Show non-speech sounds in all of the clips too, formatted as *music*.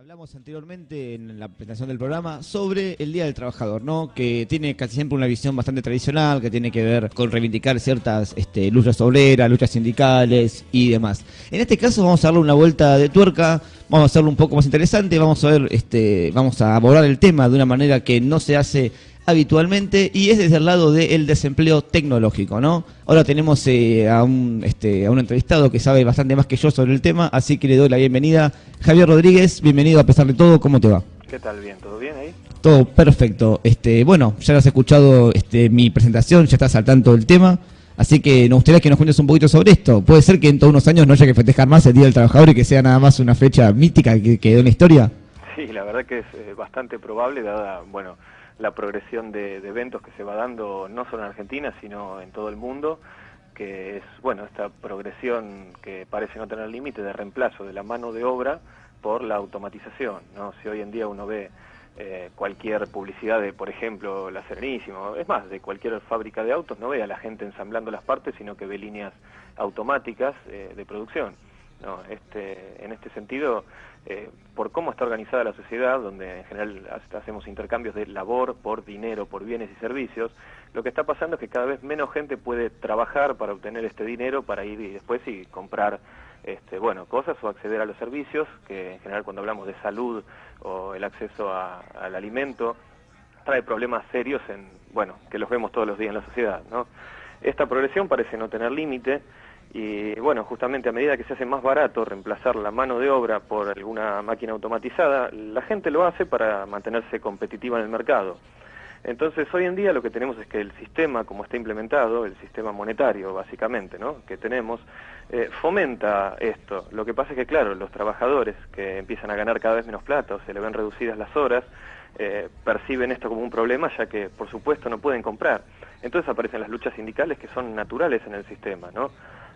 Hablamos anteriormente en la presentación del programa sobre el Día del Trabajador, ¿no? Que tiene casi siempre una visión bastante tradicional, que tiene que ver con reivindicar ciertas este, luchas obreras, luchas sindicales y demás. En este caso vamos a darle una vuelta de tuerca, vamos a hacerlo un poco más interesante, vamos a ver, este, vamos a abordar el tema de una manera que no se hace habitualmente y es desde el lado del desempleo tecnológico, ¿no? Ahora tenemos eh, a, un, este, a un entrevistado que sabe bastante más que yo sobre el tema, así que le doy la bienvenida. Javier Rodríguez, bienvenido a pesar de todo, ¿cómo te va? ¿Qué tal? Bien, ¿todo bien ahí? Todo perfecto. Este, bueno, ya has escuchado este, mi presentación, ya estás al tanto del tema. Así que nos gustaría que nos cuentes un poquito sobre esto. ¿Puede ser que en todos unos años no haya que festejar más el Día del Trabajador y que sea nada más una fecha mítica que quedó en la historia? Sí, la verdad que es eh, bastante probable, dada, bueno, la progresión de, eventos que se va dando no solo en Argentina, sino en todo el mundo, que es, bueno, esta progresión que parece no tener límite de reemplazo de la mano de obra por la automatización, ¿no? Si hoy en día uno ve eh, cualquier publicidad de, por ejemplo, la Serenísimo, es más, de cualquier fábrica de autos, no ve a la gente ensamblando las partes, sino que ve líneas automáticas eh, de producción. ¿No? Este, en este sentido, eh, por cómo está organizada la sociedad, donde en general hacemos intercambios de labor por dinero, por bienes y servicios, lo que está pasando es que cada vez menos gente puede trabajar para obtener este dinero, para ir y después y comprar este, bueno, cosas o acceder a los servicios, que en general cuando hablamos de salud o el acceso al alimento, trae problemas serios en, bueno, que los vemos todos los días en la sociedad, ¿no? Esta progresión parece no tener límite, y bueno, justamente a medida que se hace más barato reemplazar la mano de obra por alguna máquina automatizada, la gente lo hace para mantenerse competitiva en el mercado. Entonces hoy en día lo que tenemos es que el sistema como está implementado, el sistema monetario básicamente, que tenemos, eh, fomenta esto. Lo que pasa es que claro, los trabajadores que empiezan a ganar cada vez menos plata o se le ven reducidas las horas, eh, perciben esto como un problema ya que por supuesto no pueden comprar. Entonces aparecen las luchas sindicales que son naturales en el sistema, ¿no?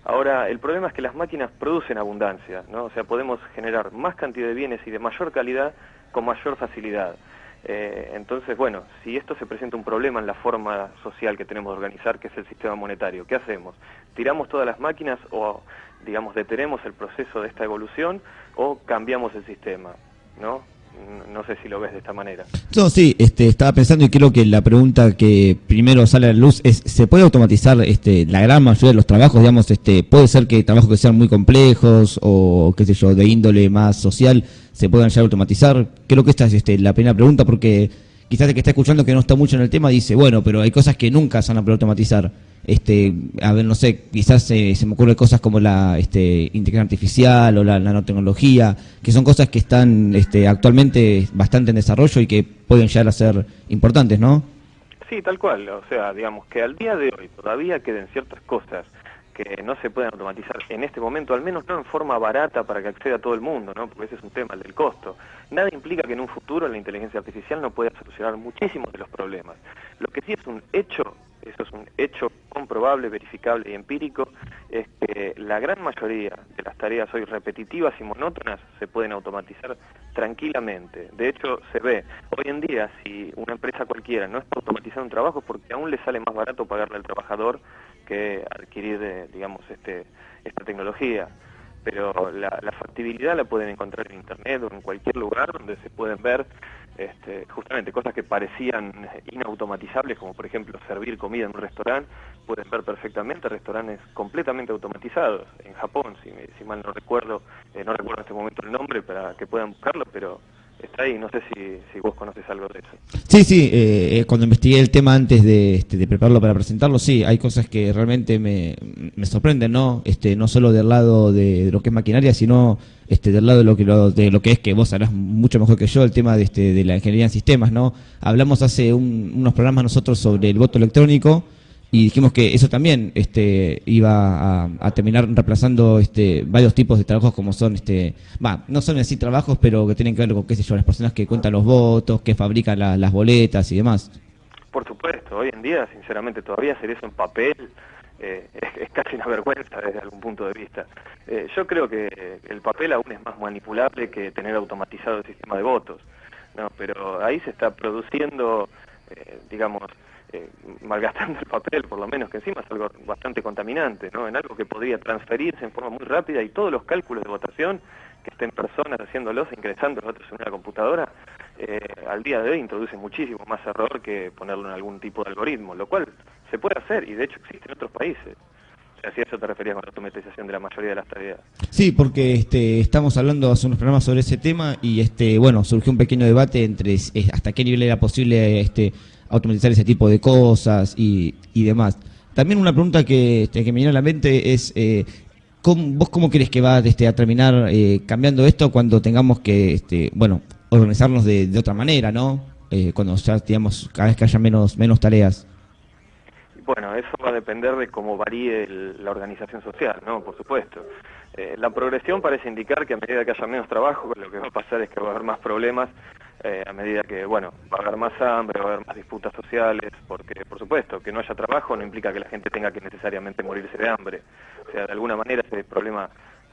Ahora, el problema es que las máquinas producen abundancia, ¿no? O sea, podemos generar más cantidad de bienes y de mayor calidad con mayor facilidad. Eh, entonces, bueno, si esto se presenta un problema en la forma social que tenemos de organizar, que es el sistema monetario, ¿qué hacemos? ¿Tiramos todas las máquinas o, digamos, detenemos el proceso de esta evolución o cambiamos el sistema? ¿no? No sé si lo ves de esta manera. No, sí, este, estaba pensando y creo que la pregunta que primero sale a la luz es, ¿se puede automatizar este, la gran mayoría de los trabajos? Digamos, este, puede ser que trabajos que sean muy complejos o, qué sé yo, de índole más social, se puedan ya automatizar. Creo que esta es este, la primera pregunta porque quizás el que está escuchando que no está mucho en el tema dice, bueno, pero hay cosas que nunca se van a poder automatizar este, a ver, no sé, quizás eh, se me ocurren cosas como la este, inteligencia artificial o la nanotecnología, que son cosas que están este, actualmente bastante en desarrollo y que pueden llegar a ser importantes, ¿no? Sí, tal cual, o sea, digamos que al día de hoy todavía queden ciertas cosas que no se pueden automatizar en este momento, al menos no en forma barata para que acceda a todo el mundo, ¿no? porque ese es un tema, el del costo. Nada implica que en un futuro la inteligencia artificial no pueda solucionar muchísimos de los problemas. Lo que sí es un hecho eso es un hecho comprobable, verificable y empírico, es que la gran mayoría de las tareas hoy repetitivas y monótonas se pueden automatizar tranquilamente. De hecho, se ve hoy en día si una empresa cualquiera no está automatizando un trabajo porque aún le sale más barato pagarle al trabajador que adquirir, eh, digamos, este, esta tecnología pero la, la, factibilidad la pueden encontrar en internet o en cualquier lugar donde se pueden ver este, justamente cosas que parecían inautomatizables, como por ejemplo servir comida en un restaurante, pueden ver perfectamente restaurantes completamente automatizados. En Japón, si, si mal no recuerdo, eh, no recuerdo en este momento el nombre para que puedan buscarlo, pero está ahí, no sé si, vos conoces algo de eso. Sí, sí, eh, eh, cuando investigué el tema antes de, este, de, prepararlo para presentarlo, sí, hay cosas que realmente me, me sorprenden, ¿no? Este, no solo del lado de, lo que es maquinaria, sino este, del lado de lo que de lo que es que vos sabrás mucho mejor que yo el tema de, este, de la ingeniería en sistemas, ¿no? Hablamos hace unos programas nosotros sobre el voto electrónico y dijimos que eso también este, iba a, terminar reemplazando este, varios tipos de trabajos como son, este, va, no son así trabajos, pero que tienen que ver con, qué sé yo, las personas que cuentan los votos, que fabrican las boletas y demás. Por supuesto, hoy en día, sinceramente, todavía hacer eso en papel eh, es, casi una vergüenza desde algún punto de vista. Eh, yo creo que el papel aún es más manipulable que tener automatizado el sistema de votos, ¿no? pero ahí se está produciendo, eh, digamos, eh, malgastando el papel, por lo menos, que encima es algo bastante contaminante, ¿no? En algo que podría transferirse en forma muy rápida y todos los cálculos de votación que estén personas haciéndolos, ingresando los en una computadora, eh, al día de hoy introduce muchísimo más error que ponerlo en algún tipo de algoritmo, lo cual se puede hacer y de hecho existe en otros países. Si a eso te referías con la automatización de la mayoría de las tareas. Sí, porque este, estamos hablando hace unos programas sobre ese tema y este, bueno, surgió un pequeño debate entre hasta qué nivel era posible este, automatizar ese tipo de cosas y, y demás. También una pregunta que, este, que me viene a la mente es, eh, ¿vos cómo crees que va este, a terminar eh, cambiando esto cuando tengamos que, este, bueno, organizarnos de, de otra manera, ¿no? Eh, cuando ya, digamos, cada vez que haya menos, menos tareas. Bueno, eso va a depender de cómo varíe la organización social, ¿no? Por supuesto. Eh, la progresión parece indicar que a medida que haya menos trabajo, lo que va a pasar es que va a haber más problemas, eh, a medida que, bueno, va a haber más hambre, va a haber más disputas sociales, porque, por supuesto, que no haya trabajo no implica que la gente tenga que necesariamente morirse de hambre. O sea, de alguna manera ese problema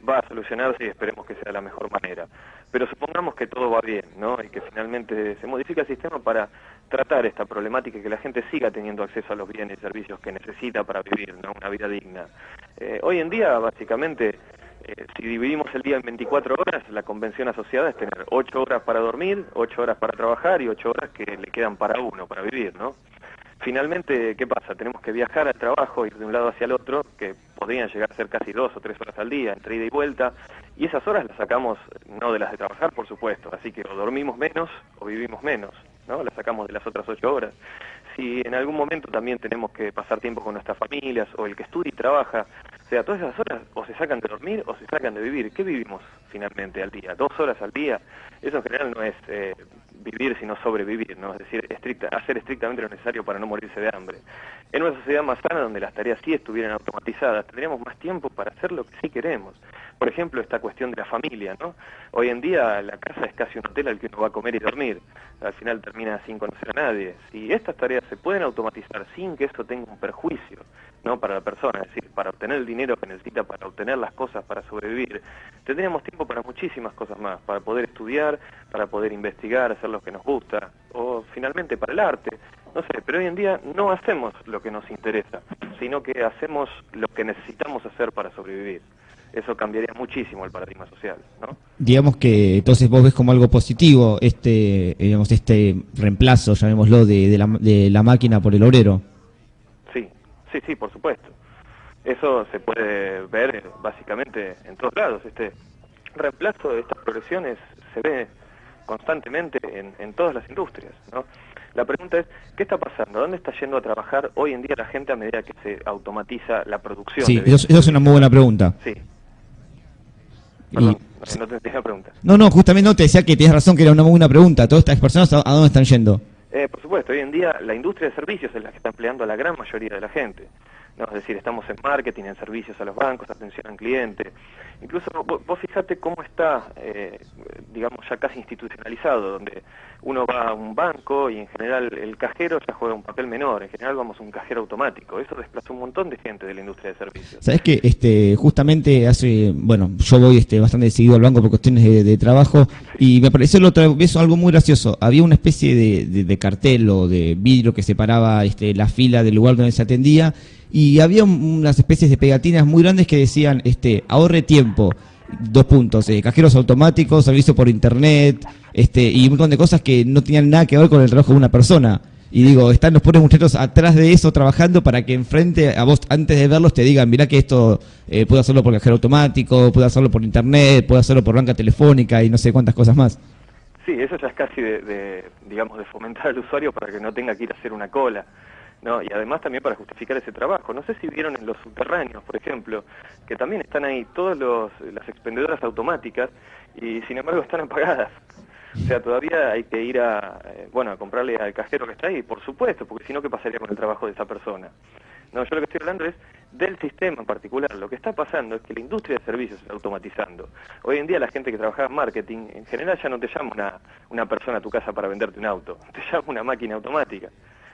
va a solucionarse y esperemos que sea la mejor manera. Pero supongamos que todo va bien, ¿no? Y que finalmente se modifica el sistema para tratar esta problemática y que la gente siga teniendo acceso a los bienes y servicios que necesita para vivir, ¿no? Una vida digna. Eh, hoy en día, básicamente, eh, si dividimos el día en 24 horas, la convención asociada es tener 8 horas para dormir, 8 horas para trabajar y 8 horas que le quedan para uno, para vivir, ¿no? Finalmente, ¿qué pasa? Tenemos que viajar al trabajo, ir de un lado hacia el otro, que podrían llegar a ser casi dos o tres horas al día, entre ida y vuelta, y esas horas las sacamos no de las de trabajar, por supuesto, así que o dormimos menos o vivimos menos, ¿no? Las sacamos de las otras ocho horas. Si en algún momento también tenemos que pasar tiempo con nuestras familias, o el que estudia y trabaja, sea, todas esas horas o se sacan de dormir o se sacan de vivir. ¿Qué vivimos finalmente al día? ¿Dos horas al día? Eso en general no es eh, vivir sino sobrevivir, ¿no? es decir, hacer estrictamente lo necesario para no morirse de hambre. En una sociedad más sana, donde las tareas sí estuvieran automatizadas, tendríamos más tiempo para hacer lo que sí queremos. Por ejemplo, esta cuestión de la familia, ¿no? Hoy en día la casa es casi un hotel al que uno va a comer y dormir. Al final termina sin conocer a nadie. Si estas tareas se pueden automatizar sin que eso tenga un perjuicio, ¿no? Para la persona, es decir, para obtener el dinero que necesita para obtener las cosas para sobrevivir, tendríamos tiempo para muchísimas cosas más, para poder estudiar, para poder investigar, hacer lo que nos gusta, o finalmente para el arte, no sé, pero hoy en día no hacemos lo que nos interesa, sino que hacemos lo que necesitamos hacer para sobrevivir. Eso cambiaría muchísimo el paradigma social, ¿no? Digamos que entonces vos ves como algo positivo este, digamos, este reemplazo, llamémoslo, de, de, la, de la máquina por el obrero. Sí, sí, por supuesto. Eso se puede ver eh, básicamente en todos lados. Este reemplazo de estas progresiones se ve constantemente en, en todas las industrias, ¿no? La pregunta es, ¿qué está pasando? ¿Dónde está yendo a trabajar hoy en día la gente a medida que se automatiza la producción? Sí, eso, eso, es una muy buena pregunta. Sí. Perdón, y... no te pregunta. No, no, justamente no te decía que tienes razón que era una muy buena pregunta. ¿Todas estas personas a dónde están yendo? Eh, por supuesto, hoy en día la industria de servicios es la que está empleando a la gran mayoría de la gente. ¿No? Es decir, estamos en marketing, en servicios a los bancos, atención al cliente. Incluso vos, vos fijate cómo está, eh, digamos, ya casi institucionalizado, donde uno va a un banco y en general el cajero ya juega un papel menor, en general vamos a un cajero automático. Eso desplaza un montón de gente de la industria de servicios. Sabes que este, justamente hace, bueno, yo voy este, bastante decidido al banco por cuestiones de, de trabajo sí. y me pareció la otra vez algo muy gracioso. Había una especie de, de, de cartel o de vidrio que separaba este, la fila del lugar donde se atendía y había unas especies de pegatinas muy grandes que decían este ahorre tiempo. Dos puntos eh, cajeros automáticos servicio por internet este y un montón de cosas que no tenían nada que ver con el trabajo de una persona. Y digo están los pobres muchachos atrás de eso trabajando para que enfrente a vos antes de verlos te digan mira que esto eh, puedo hacerlo por cajero automático puedo hacerlo por internet puedo hacerlo por banca telefónica y no sé cuántas cosas más sí eso ya es casi de, de digamos de fomentar al usuario para que no tenga que ir a hacer una cola ¿no? Y además también para justificar ese trabajo. No sé si vieron en los subterráneos, por ejemplo, que también están ahí todas las expendedoras automáticas y sin embargo están apagadas. O sea, todavía hay que ir a, eh, bueno, a comprarle al cajero que está ahí, por supuesto, porque si no, ¿qué pasaría con el trabajo de esa persona? No, yo lo que estoy hablando es del sistema en particular. Lo que está pasando es que la industria de servicios se está automatizando. Hoy en día la gente que trabaja en marketing, en general ya no te llama una, una persona a tu casa para venderte un auto, *laughs* te llama una máquina automática.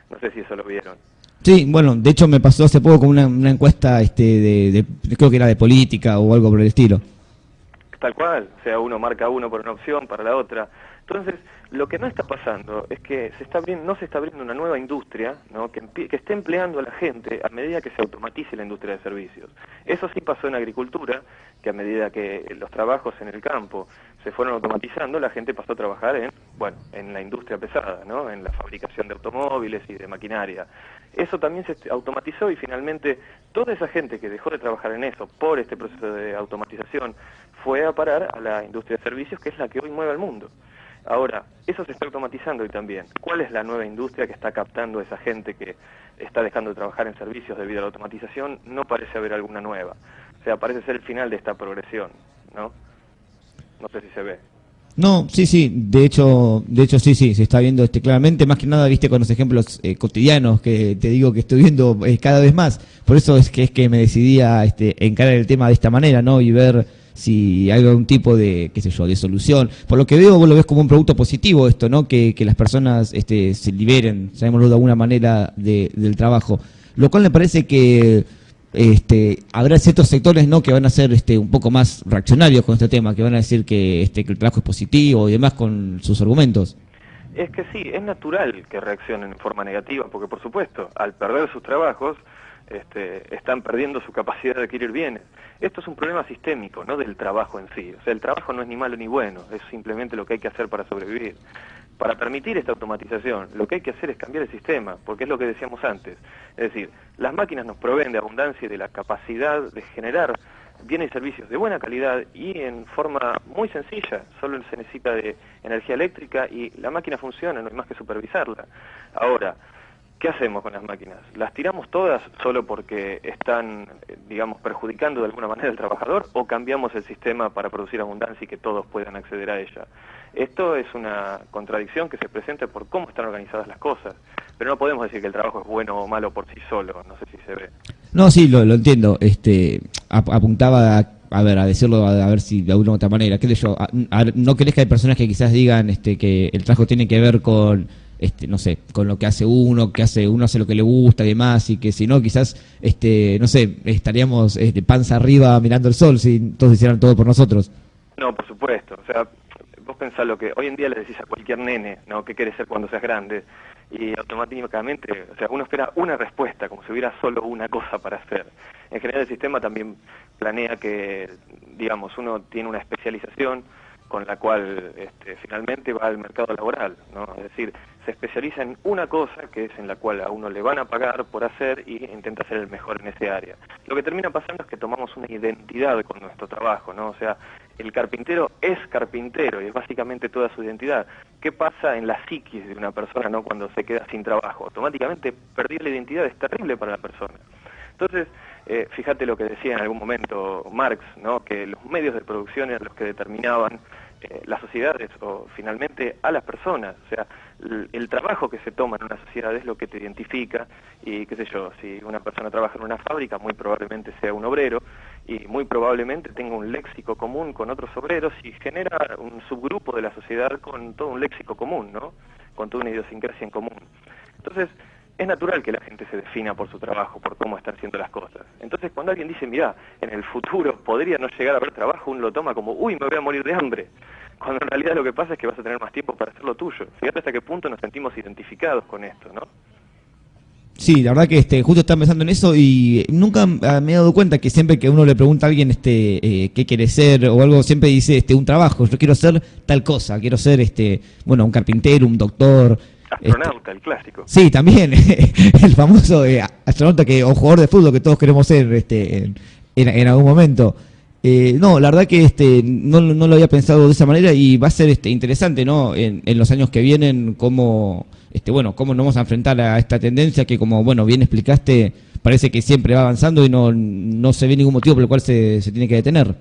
No sé si eso lo vieron. Sí, bueno, de hecho me pasó hace poco con una, una encuesta este, de, de, creo que era de política o algo por el estilo. Tal cual, o sea, uno marca uno por una opción, para la otra. Entonces, lo que no está pasando es que se está abriendo, no se está abriendo una nueva industria ¿no? que, que esté empleando a la gente a medida que se automatice la industria de servicios. Eso sí pasó en agricultura, que a medida que los trabajos en el campo se fueron automatizando, la gente pasó a trabajar en, bueno, en la industria pesada, ¿no? en la fabricación de automóviles y de maquinaria. Eso también se automatizó y finalmente toda esa gente que dejó de trabajar en eso por este proceso de automatización fue a parar a la industria de servicios, que es la que hoy mueve al mundo. Ahora, eso se está automatizando hoy también. ¿Cuál es la nueva industria que está captando a esa gente que está dejando de trabajar en servicios debido a la automatización? No parece haber alguna nueva. O sea, parece ser el final de esta progresión, ¿no? No sé si se ve. No, sí, sí, de hecho, de hecho sí, sí, se está viendo este claramente, más que nada, viste, con los ejemplos eh, cotidianos que te digo que estoy viendo eh, cada vez más. Por eso es que es que me decidí a este, encarar el tema de esta manera, ¿no? Y ver si hay algún tipo de, qué sé yo, de solución. Por lo que veo, vos lo ves como un producto positivo esto, ¿no? Que, que las personas este, se liberen, sabemoslo de alguna manera, de, del trabajo. Lo cual me parece que este, habrá ciertos sectores no que van a ser este, un poco más reaccionarios con este tema, que van a decir que, este, que el trabajo es positivo y demás con sus argumentos. Es que sí, es natural que reaccionen en forma negativa, porque por supuesto, al perder sus trabajos, este, están perdiendo su capacidad de adquirir bienes. Esto es un problema sistémico, no del trabajo en sí. O sea, el trabajo no es ni malo ni bueno, es simplemente lo que hay que hacer para sobrevivir. Para permitir esta automatización, lo que hay que hacer es cambiar el sistema, porque es lo que decíamos antes. Es decir, las máquinas nos proveen de abundancia y de la capacidad de generar bienes y servicios de buena calidad y en forma muy sencilla. Solo se necesita de energía eléctrica y la máquina funciona, no hay más que supervisarla. Ahora, ¿Qué hacemos con las máquinas? ¿Las tiramos todas solo porque están, digamos, perjudicando de alguna manera al trabajador o cambiamos el sistema para producir abundancia y que todos puedan acceder a ella? Esto es una contradicción que se presenta por cómo están organizadas las cosas, pero no podemos decir que el trabajo es bueno o malo por sí solo, no sé si se ve. No, sí, lo, entiendo. Este, apuntaba a, ver, a decirlo, a, ver si de alguna u otra manera. ¿Qué yo? ¿No crees que hay personas que quizás digan este, que el trabajo tiene que ver con este, no sé, con lo que hace uno, que hace uno hace lo que le gusta y demás, y que si no, quizás, este, no sé, estaríamos este, panza arriba mirando el sol si todos hicieran todo por nosotros. No, por supuesto, o sea, vos pensás lo que hoy en día le decís a cualquier nene, ¿no? ¿Qué quieres ser cuando seas grande? Y automáticamente, o sea, uno espera una respuesta, como si hubiera solo una cosa para hacer. En general el sistema también planea que, digamos, uno tiene una especialización, con la cual este, finalmente va al mercado laboral, ¿no? Es decir, se especializa en una cosa que es en la cual a uno le van a pagar por hacer y intenta ser el mejor en ese área. Lo que termina pasando es que tomamos una identidad con nuestro trabajo, ¿no? O sea, el carpintero es carpintero y es básicamente toda su identidad. ¿Qué pasa en la psiquis de una persona, ¿no? Cuando se queda sin trabajo? Automáticamente perder la identidad es terrible para la persona. Entonces, eh, fíjate lo que decía en algún momento Marx, ¿no? que los medios de producción eran los que determinaban eh, las sociedades o finalmente a las personas. O sea, el, trabajo que se toma en una sociedad es lo que te identifica y qué sé yo, si una persona trabaja en una fábrica muy probablemente sea un obrero y muy probablemente tenga un léxico común con otros obreros y genera un subgrupo de la sociedad con todo un léxico común, ¿no? Con toda una idiosincrasia en común. Entonces, es natural que la gente se defina por su trabajo, por cómo están haciendo las cosas. Entonces, cuando alguien dice, mira, en el futuro podría no llegar a haber trabajo, uno lo toma como, uy, me voy a morir de hambre. Cuando en realidad lo que pasa es que vas a tener más tiempo para hacer lo tuyo. Fíjate hasta qué punto nos sentimos identificados con esto, ¿no? Sí, la verdad que este, justo estaba pensando en eso y nunca me he dado cuenta que siempre que uno le pregunta a alguien este, eh, qué quiere ser o algo, siempre dice este, un trabajo. Yo quiero ser tal cosa, quiero ser este, bueno, un carpintero, un doctor, Astronauta, el clásico. Sí, también, *laughs* el famoso eh, astronauta que, o jugador de fútbol que todos queremos ser este, en, algún momento. Eh, no, la verdad que este, no, no, lo había pensado de esa manera y va a ser este, interesante ¿no? en, los años que vienen cómo, este, bueno, cómo nos vamos a enfrentar a esta tendencia que, como bueno bien explicaste, parece que siempre va avanzando y no, no se ve ningún motivo por el cual se, se tiene que detener.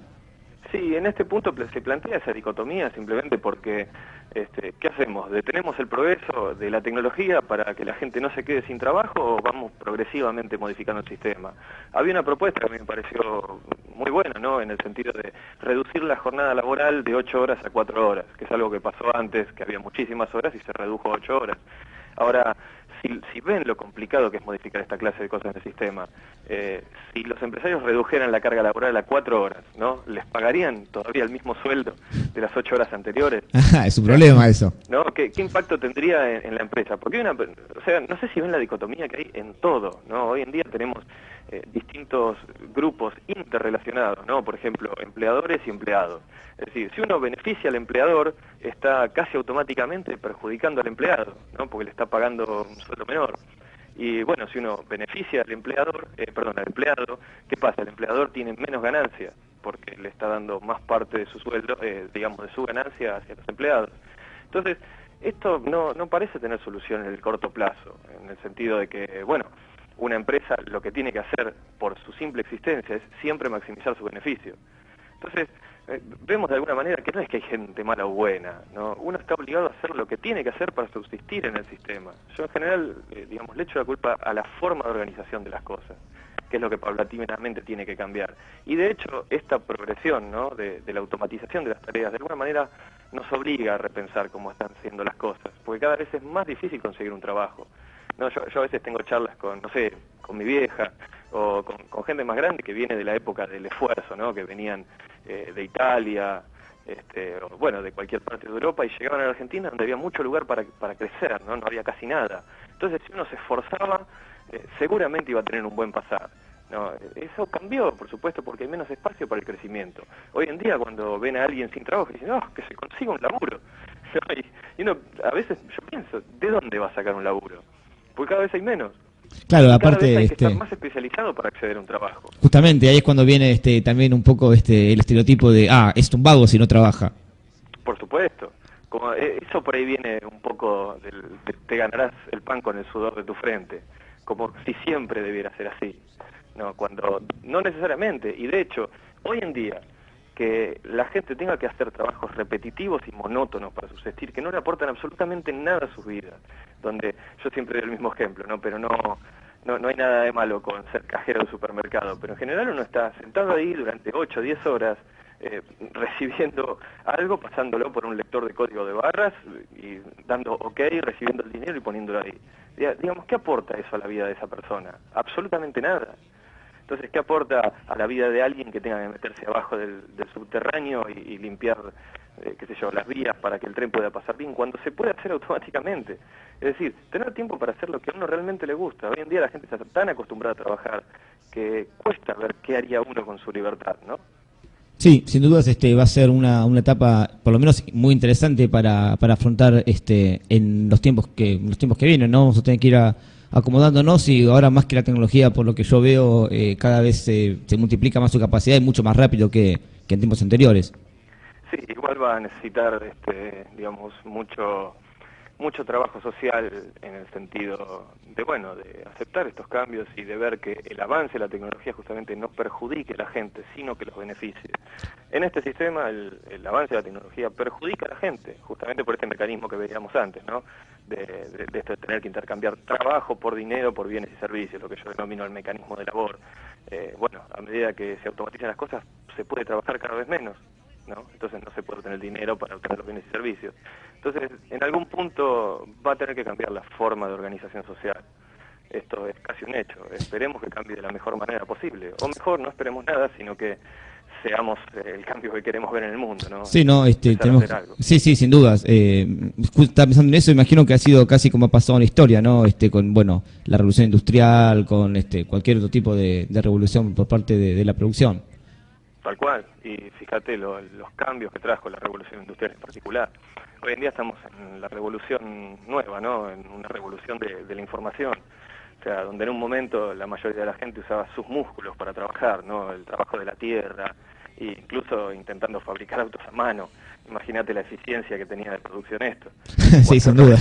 Sí, en este punto se plantea esa dicotomía simplemente porque, este, ¿qué hacemos? ¿Detenemos el progreso de la tecnología para que la gente no se quede sin trabajo o vamos progresivamente modificando el sistema? Había una propuesta que me pareció muy buena, ¿no? En el sentido de reducir la jornada laboral de 8 horas a 4 horas, que es algo que pasó antes, que había muchísimas horas y se redujo a 8 horas. Ahora, si, ven lo complicado que es modificar esta clase de cosas en el sistema, eh, si los empresarios redujeran la carga laboral a cuatro horas, ¿no? ¿Les pagarían todavía el mismo sueldo de las ocho horas anteriores? *laughs* es un problema eso. ¿No? ¿Qué, impacto tendría en, la empresa? Porque una, o sea, no sé si ven la dicotomía que hay en todo, ¿no? Hoy en día tenemos eh, distintos grupos interrelacionados, ¿no? Por ejemplo, empleadores y empleados. Es decir, si uno beneficia al empleador, está casi automáticamente perjudicando al empleado, ¿no? Porque le está pagando un sueldo menor. Y bueno, si uno beneficia al empleador, eh, perdón, al empleado, ¿qué pasa? El empleador tiene menos ganancia porque le está dando más parte de su sueldo, eh, digamos, de su ganancia hacia los empleados. Entonces, esto no, no parece tener solución en el corto plazo, en el sentido de que, bueno, una empresa lo que tiene que hacer por su simple existencia es siempre maximizar su beneficio. Entonces, eh, vemos de alguna manera que no es que hay gente mala o buena, ¿no? uno está obligado a hacer lo que tiene que hacer para subsistir en el sistema. Yo en general, eh, digamos, le echo la culpa a la forma de organización de las cosas, que es lo que paulatinamente tiene que cambiar. Y de hecho, esta progresión ¿no? de, de la automatización de las tareas, de alguna manera, nos obliga a repensar cómo están siendo las cosas, porque cada vez es más difícil conseguir un trabajo. No, yo, a veces tengo charlas con, no sé, con mi vieja o con, gente más grande que viene de la época del esfuerzo, ¿no? Que venían eh, de Italia, este, o, bueno, de cualquier parte de Europa y llegaban a la Argentina donde había mucho lugar para, para crecer, ¿no? No había casi nada. Entonces, si uno se esforzaba, eh, seguramente iba a tener un buen pasar. No, eso cambió, por supuesto, porque hay menos espacio para el crecimiento. Hoy en día, cuando ven a alguien sin trabajo, dicen, no, que se consiga un laburo. *laughs* y uno, a veces yo pienso, ¿de dónde va a sacar un laburo? Porque cada vez hay menos. Claro, aparte hay que estar este, más especializado para acceder a un trabajo. Justamente, ahí es cuando viene este también un poco este el estereotipo de, ah, es un vago si no trabaja. Por supuesto. Como eh, eso por ahí viene un poco del, te ganarás el pan con el sudor de tu frente, como si siempre debiera ser así. No, cuando no necesariamente, y de hecho, hoy en día que la gente tenga que hacer trabajos repetitivos y monótonos para subsistir, que no le aportan absolutamente nada a sus vidas, donde yo siempre doy el mismo ejemplo, ¿no? Pero no, no, no hay nada de malo con ser cajero de supermercado, pero en general uno está sentado ahí durante 8 o 10 horas eh, *laughs* recibiendo algo, pasándolo por un lector de código de barras y dando ok, recibiendo el dinero y poniéndolo ahí. Digamos, ¿qué aporta eso a la vida de esa persona? Absolutamente nada. Entonces, ¿qué aporta a la vida de alguien que tenga que meterse abajo del, subterráneo y, limpiar, eh, qué sé yo, las vías para que el tren pueda pasar bien, cuando se puede hacer automáticamente? Es decir, tener tiempo para hacer lo que a uno realmente le gusta. Hoy en día la gente está tan acostumbrada a trabajar que cuesta ver qué haría uno con su libertad, ¿no? Sí, sin dudas este va a ser una, una etapa por lo menos muy interesante para, para afrontar este en los tiempos que los tiempos que vienen, ¿no? Vamos a tener que ir a acomodándonos y ahora más que la tecnología, por lo que yo veo, eh, cada vez se, multiplica más su capacidad y mucho más rápido que, en tiempos anteriores. Sí, igual va a necesitar, este, digamos, mucho mucho trabajo social en el sentido de, bueno, de aceptar estos cambios y de ver que el avance de la tecnología justamente no perjudique a la gente, sino que los beneficie. En este sistema el, avance de la tecnología perjudica a la gente, justamente por este mecanismo que veíamos antes, ¿no? De, de tener que intercambiar trabajo por dinero, por bienes y servicios, lo que yo denomino el mecanismo de labor. Eh, bueno, a medida que se automatizan las cosas, se puede trabajar cada vez menos. ¿No? Entonces no se puede obtener dinero para obtener los bienes y servicios. Entonces, en algún punto va a tener que cambiar la forma de organización social. Esto es casi un hecho. Esperemos que cambie de la mejor manera posible. O mejor, no esperemos nada, sino que seamos el cambio que queremos ver en el mundo, ¿no? Sí, no, este, tenemos, sí, sí, sin dudas. Eh, estaba pensando en eso, imagino que ha sido casi como ha pasado en la historia, ¿no? Este, con, bueno, la revolución industrial, con este, cualquier otro tipo de, revolución por parte de la producción. Tal cual, y fíjate los cambios que trajo la revolución industrial en particular. Hoy en día estamos en la revolución nueva, ¿no? En una revolución de, la información. O sea, donde en un momento la mayoría de la gente usaba sus músculos para trabajar, ¿no? El trabajo de la tierra, e incluso intentando fabricar autos a mano. Imagínate la eficiencia que tenía de producción esto. *laughs* sí, sin duda.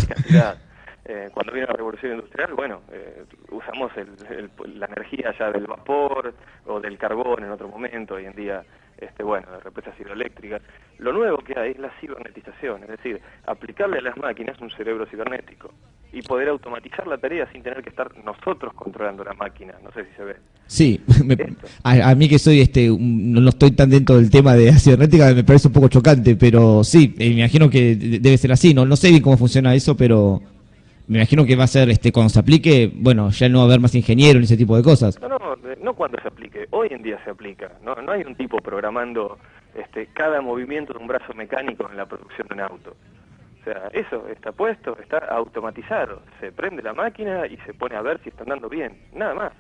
Eh, cuando vino la revolución industrial, bueno, eh, usamos la energía ya del vapor o del carbón en otro momento, hoy en día, este, bueno, de represas hidroeléctricas. Lo nuevo que hay es la cibernetización, es decir, aplicarle a las máquinas un cerebro cibernético y poder automatizar la tarea sin tener que estar nosotros controlando la máquina. No sé si se ve. Sí, *laughs* a, mí que soy este, no estoy tan dentro del tema de la cibernética, me parece un poco chocante, pero sí, me imagino que debe ser así. No, no sé bien cómo funciona eso, pero me imagino que va a ser, este, cuando se aplique, bueno, ya no va a haber más ingenieros ni ese tipo de cosas. No, no, no cuando se aplique, hoy en día se aplica, no, no hay un tipo programando este, cada movimiento de un brazo mecánico en la producción de un auto. O sea, eso está puesto, está automatizado, se prende la máquina y se pone a ver si está andando bien, nada más.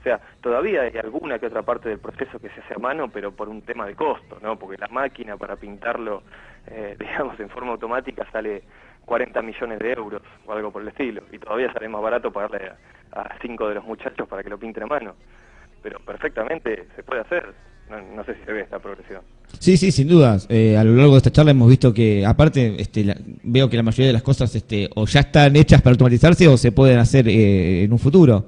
O sea, todavía hay alguna que otra parte del proceso que se hace a mano, pero por un tema de costo, ¿no? Porque la máquina para pintarlo, eh, *laughs* digamos, en forma automática sale 40 millones de euros o algo por el estilo. Y todavía sale más barato pagarle a, cinco de los muchachos para que lo pinte a mano. Pero perfectamente se puede hacer. No, sé si se ve esta progresión. Sí, sí, sin dudas. Eh, a lo largo de esta charla hemos visto que, aparte, este, veo que la mayoría de las cosas este, o ya están hechas para automatizarse o se pueden hacer eh, en un futuro.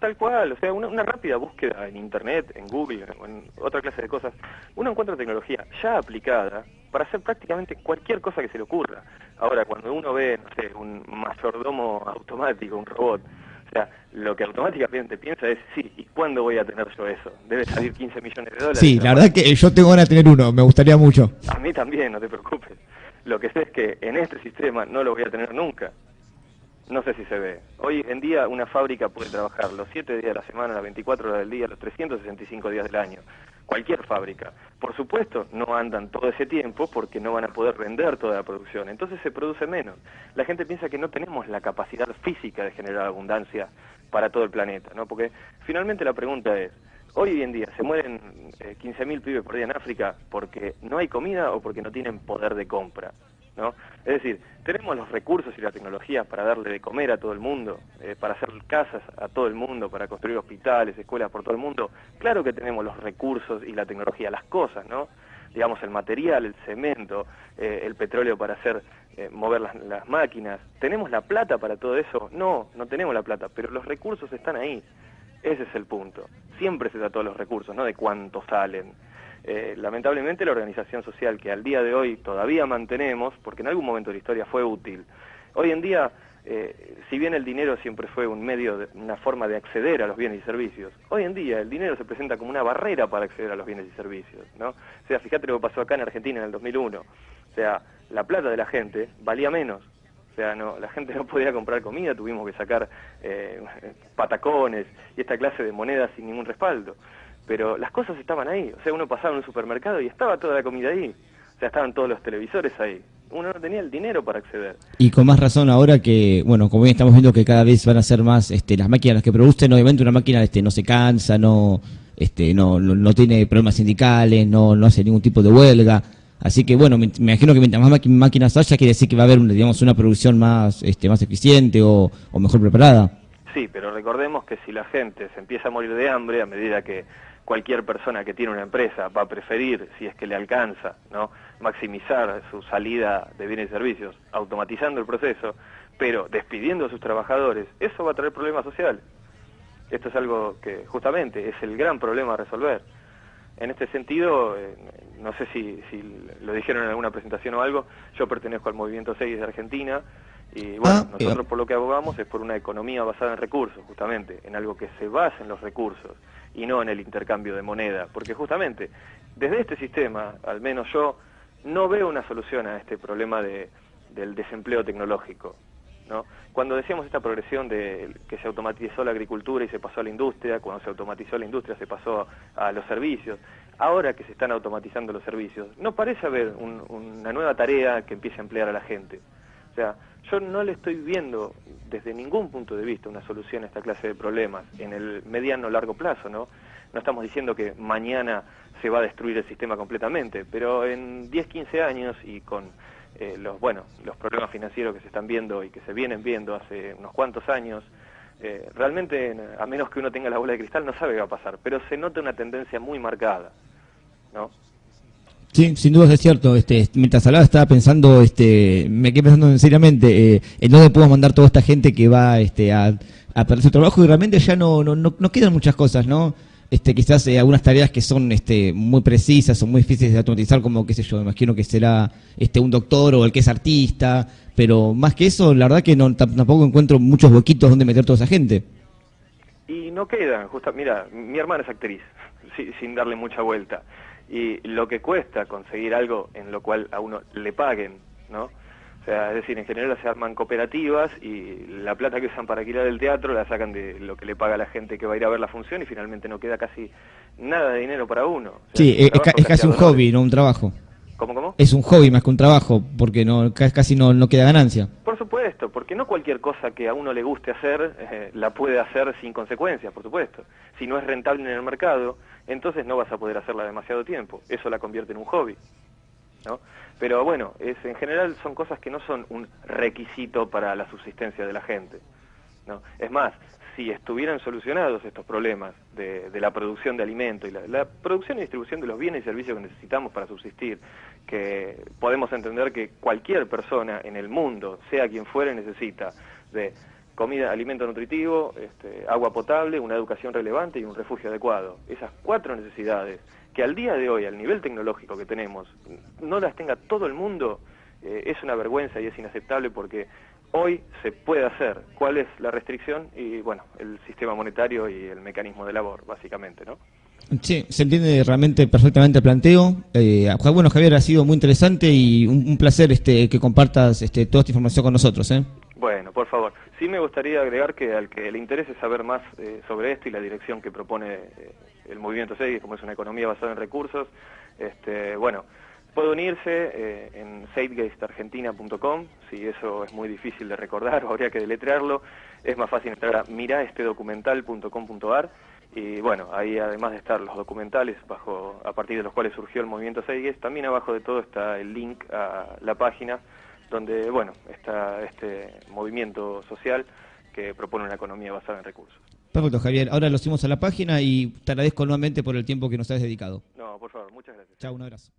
Tal cual, o sea, una, rápida búsqueda en Internet, en Google, en otra clase de cosas, uno encuentra tecnología ya aplicada para hacer prácticamente cualquier cosa que se le ocurra. Ahora, cuando uno ve, no sé, un mayordomo automático, un robot, o sea, lo que automáticamente piensa es, sí, ¿y cuándo voy a tener yo eso? Debe salir 15 millones de dólares. Sí, la verdad que yo tengo ganas de tener uno, me gustaría mucho. A mí también, no te preocupes. Lo que sé es que en este sistema no lo voy a tener nunca. No sé si se ve. Hoy en día una fábrica puede trabajar los 7 días de la semana, las 24 horas del día, los 365 días del año. Cualquier fábrica. Por supuesto, no andan todo ese tiempo porque no van a poder vender toda la producción. Entonces se produce menos. La gente piensa que no tenemos la capacidad física de generar abundancia para todo el planeta, ¿no? Porque finalmente la pregunta es, hoy en día se mueren 15.000 eh, pibes por día en África porque no hay comida o porque no tienen poder de compra. ¿No? Es decir, tenemos los recursos y la tecnología para darle de comer a todo el mundo, eh, para hacer casas a todo el mundo, para construir hospitales, escuelas por todo el mundo. Claro que tenemos los recursos y la tecnología, las cosas, ¿no? Digamos, el material, el cemento, eh, el petróleo para hacer eh, mover las, las máquinas. ¿Tenemos la plata para todo eso? No, no tenemos la plata, pero los recursos están ahí. Ese es el punto. Siempre se trata de los recursos, no de cuánto salen. Eh, lamentablemente la organización social que al día de hoy todavía mantenemos, porque en algún momento de la historia fue útil, hoy en día, eh, si bien el dinero siempre fue un medio, una forma de acceder a los bienes y servicios, hoy en día el dinero se presenta como una barrera para acceder a los bienes y servicios, ¿no? O sea, fíjate lo que pasó acá en Argentina en el 2001, o sea, la plata de la gente valía menos, o sea, no, la gente no podía comprar comida, tuvimos que sacar eh, *laughs* patacones y esta clase de monedas sin ningún respaldo pero las cosas estaban ahí. O sea, uno pasaba en un supermercado y estaba toda la comida ahí. O sea, estaban todos los televisores ahí. Uno no tenía el dinero para acceder. Y con más razón ahora que, bueno, como bien estamos viendo que cada vez van a ser más este, las máquinas las que producen, obviamente una máquina este, no se cansa, no, este, no, no, tiene problemas sindicales, no, no hace ningún tipo de huelga. Así que bueno, me, imagino que mientras más máquinas haya, quiere decir que va a haber, digamos, una producción más, este, más eficiente o, o mejor preparada. Sí, pero recordemos que si la gente se empieza a morir de hambre a medida que cualquier persona que tiene una empresa va a preferir, si es que le alcanza, ¿no? maximizar su salida de bienes y servicios, automatizando el proceso, pero despidiendo a sus trabajadores, eso va a traer problemas sociales. Esto es algo que justamente es el gran problema a resolver. En este sentido, eh, no sé si, si, lo dijeron en alguna presentación o algo, yo pertenezco al Movimiento 6 de Argentina y bueno, ah, nosotros por lo que abogamos es por una economía basada en recursos, justamente, en algo que se basa en los recursos y no en el intercambio de moneda, porque justamente desde este sistema, al menos yo, no veo una solución a este problema de, del desempleo tecnológico. ¿no? Cuando decíamos esta progresión de que se automatizó la agricultura y se pasó a la industria, cuando se automatizó la industria se pasó a los servicios, ahora que se están automatizando los servicios, no parece haber una nueva tarea que empiece a emplear a la gente. Sea, yo no le estoy viendo desde ningún punto de vista una solución a esta clase de problemas en el mediano o largo plazo, ¿no? No estamos diciendo que mañana se va a destruir el sistema completamente, pero en 10, 15 años y con eh, los, bueno, los problemas financieros que se están viendo y que se vienen viendo hace unos cuantos años, eh, realmente, a menos que uno tenga la bola de cristal, no sabe qué va a pasar, pero se nota una tendencia muy marcada, ¿no? Sí, sin duda es cierto. Este, mientras hablaba estaba pensando, este, me quedé pensando seriamente eh, en dónde podemos mandar toda esta gente que va este, a, a perder su trabajo y realmente ya no, no, no, quedan muchas cosas, ¿no? Este, quizás eh, algunas tareas que son este, muy precisas o muy difíciles de automatizar, como qué sé yo, me imagino que será este, un doctor o el que es artista, pero más que eso, la verdad que no, tampoco encuentro muchos huequitos donde meter toda esa gente. Y no quedan, justo, mira, mi hermana es actriz, sin darle mucha vuelta y lo que cuesta conseguir algo en lo cual a uno le paguen, ¿no? O sea, es decir, en general se arman cooperativas y la plata que usan para alquilar el teatro la sacan de lo que le paga la gente que va a ir a ver la función y finalmente no queda casi nada de dinero para uno. sí, es, casi un hobby, no un trabajo. ¿Cómo, cómo? Es un hobby más que un trabajo, porque no casi no, no queda ganancia. Por supuesto, porque no cualquier cosa que a uno le guste hacer eh, la puede hacer sin consecuencias, por supuesto. Si no es rentable en el mercado, entonces no vas a poder hacerla demasiado tiempo. Eso la convierte en un hobby. ¿no? Pero bueno, es, en general son cosas que no son un requisito para la subsistencia de la gente. ¿no? Es más, si estuvieran solucionados estos problemas de, la producción de alimentos y la, producción y distribución de los bienes y servicios que necesitamos para subsistir, que podemos entender que cualquier persona en el mundo, sea quien fuere, necesita de comida, alimento nutritivo, este, agua potable, una educación relevante y un refugio adecuado. Esas cuatro necesidades que al día de hoy, al nivel tecnológico que tenemos, no las tenga todo el mundo, eh, es una vergüenza y es inaceptable porque hoy se puede hacer. ¿Cuál es la restricción? Y bueno, el sistema monetario y el mecanismo de labor, básicamente, ¿no? Sí, se entiende realmente perfectamente el planteo. Eh, bueno, Javier, ha sido muy interesante y un, placer este, que compartas este, toda esta información con nosotros. ¿eh? Bueno, por favor. Sí me gustaría agregar que al que le interese saber más eh, sobre esto y la dirección que propone eh, el movimiento SEI, como es una economía basada en recursos, este, bueno, Puede unirse eh, en savegastargentina.com, si eso es muy difícil de recordar o *laughs* habría que deletrearlo, es más fácil entrar a miraestedocumental.com.ar y bueno, ahí además de estar los documentales bajo a partir de los cuales surgió el movimiento Seiges, también abajo de todo está el link a la página donde bueno, está este movimiento social que propone una economía basada en recursos. Perfecto, Javier. Ahora lo subimos a la página y te agradezco nuevamente por el tiempo que nos has dedicado. No, por favor, muchas gracias. Chao, un abrazo.